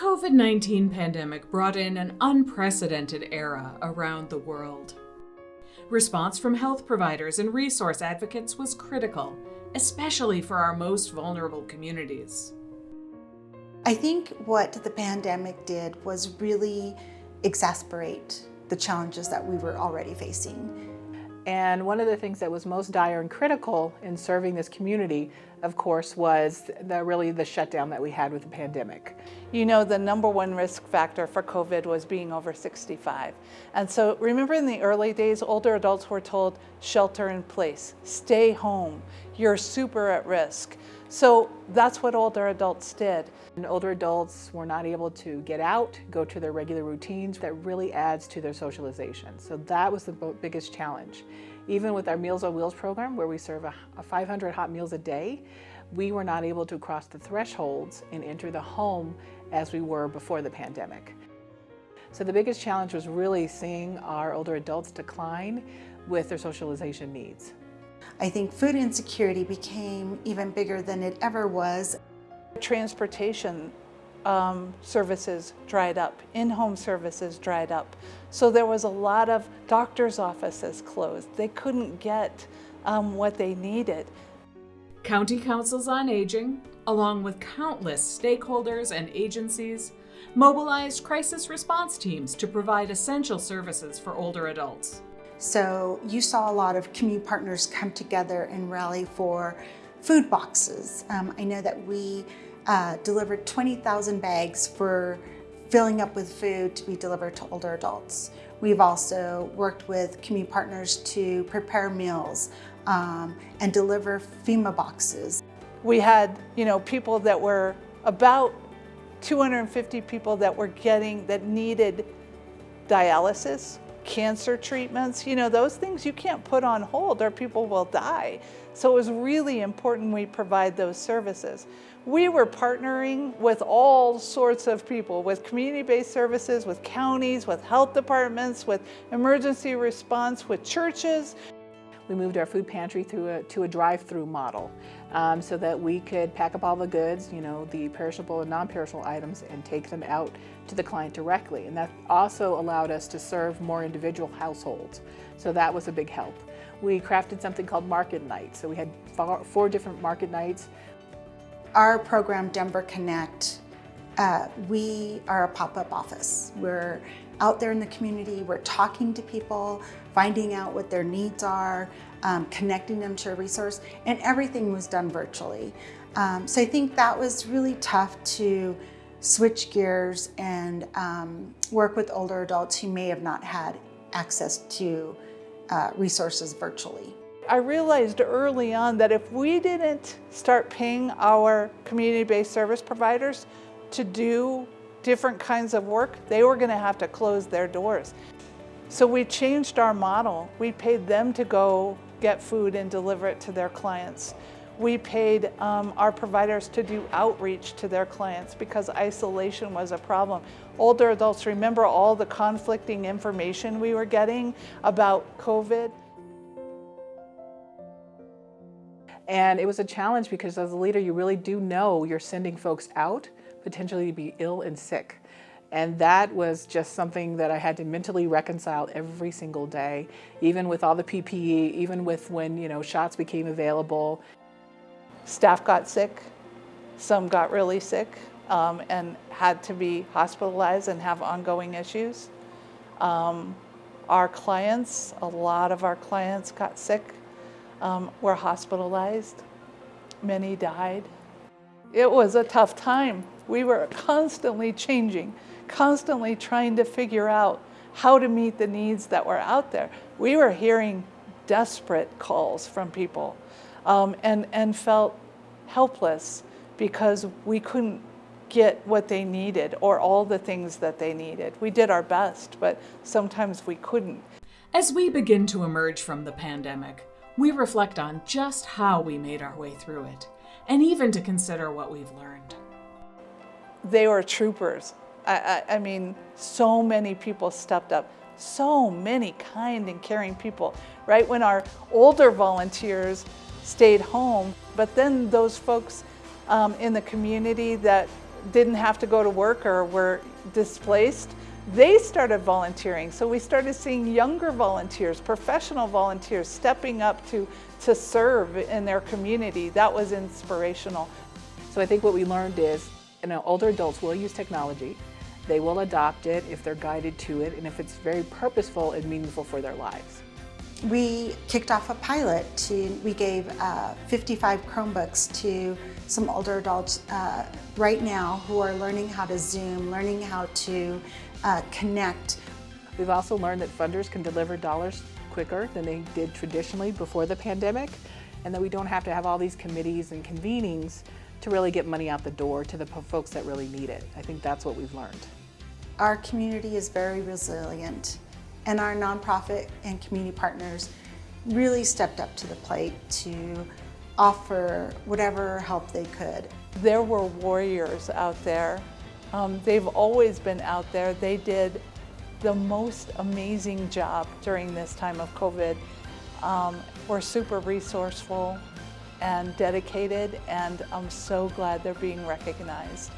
COVID-19 pandemic brought in an unprecedented era around the world. Response from health providers and resource advocates was critical, especially for our most vulnerable communities. I think what the pandemic did was really exasperate the challenges that we were already facing. And one of the things that was most dire and critical in serving this community, of course, was the, really the shutdown that we had with the pandemic. You know, the number one risk factor for COVID was being over 65. And so remember in the early days, older adults were told, shelter in place, stay home, you're super at risk. So that's what older adults did. And older adults were not able to get out, go to their regular routines. That really adds to their socialization. So that was the biggest challenge. Even with our Meals on Wheels program, where we serve a, a 500 hot meals a day, we were not able to cross the thresholds and enter the home as we were before the pandemic. So the biggest challenge was really seeing our older adults decline with their socialization needs. I think food insecurity became even bigger than it ever was. Transportation um, services dried up, in-home services dried up. So there was a lot of doctor's offices closed. They couldn't get um, what they needed. County Councils on Aging, along with countless stakeholders and agencies, mobilized crisis response teams to provide essential services for older adults. So you saw a lot of community partners come together and rally for food boxes. Um, I know that we uh, delivered 20,000 bags for filling up with food to be delivered to older adults. We've also worked with community partners to prepare meals um, and deliver FEMA boxes. We had, you know, people that were about 250 people that were getting, that needed dialysis cancer treatments, you know, those things you can't put on hold or people will die. So it was really important we provide those services. We were partnering with all sorts of people, with community-based services, with counties, with health departments, with emergency response, with churches. We moved our food pantry through a, to a drive-through model um, so that we could pack up all the goods, you know, the perishable and non-perishable items and take them out to the client directly. And that also allowed us to serve more individual households. So that was a big help. We crafted something called market nights. So we had four, four different market nights. Our program, Denver Connect, uh, we are a pop-up office. We're out there in the community, we're talking to people, finding out what their needs are, um, connecting them to a resource, and everything was done virtually. Um, so I think that was really tough to switch gears and um, work with older adults who may have not had access to uh, resources virtually. I realized early on that if we didn't start paying our community-based service providers to do different kinds of work, they were going to have to close their doors. So we changed our model. We paid them to go get food and deliver it to their clients. We paid um, our providers to do outreach to their clients because isolation was a problem. Older adults remember all the conflicting information we were getting about COVID. And it was a challenge because as a leader, you really do know you're sending folks out potentially to be ill and sick. And that was just something that I had to mentally reconcile every single day, even with all the PPE, even with when, you know, shots became available. Staff got sick, some got really sick um, and had to be hospitalized and have ongoing issues. Um, our clients, a lot of our clients got sick, um, were hospitalized, many died. It was a tough time. We were constantly changing, constantly trying to figure out how to meet the needs that were out there. We were hearing desperate calls from people um, and, and felt helpless because we couldn't get what they needed or all the things that they needed. We did our best, but sometimes we couldn't. As we begin to emerge from the pandemic, we reflect on just how we made our way through it, and even to consider what we've learned they were troopers. I, I, I mean, so many people stepped up so many kind and caring people, right? When our older volunteers stayed home, but then those folks um, in the community that didn't have to go to work or were displaced, they started volunteering. So we started seeing younger volunteers, professional volunteers stepping up to, to serve in their community. That was inspirational. So I think what we learned is, you know, older adults will use technology. They will adopt it if they're guided to it and if it's very purposeful and meaningful for their lives. We kicked off a pilot to, we gave uh, 55 Chromebooks to some older adults uh, right now who are learning how to Zoom, learning how to uh, connect. We've also learned that funders can deliver dollars quicker than they did traditionally before the pandemic and that we don't have to have all these committees and convenings to really get money out the door to the folks that really need it. I think that's what we've learned. Our community is very resilient and our nonprofit and community partners really stepped up to the plate to offer whatever help they could. There were warriors out there. Um, they've always been out there. They did the most amazing job during this time of COVID. Um, we're super resourceful and dedicated and I'm so glad they're being recognized.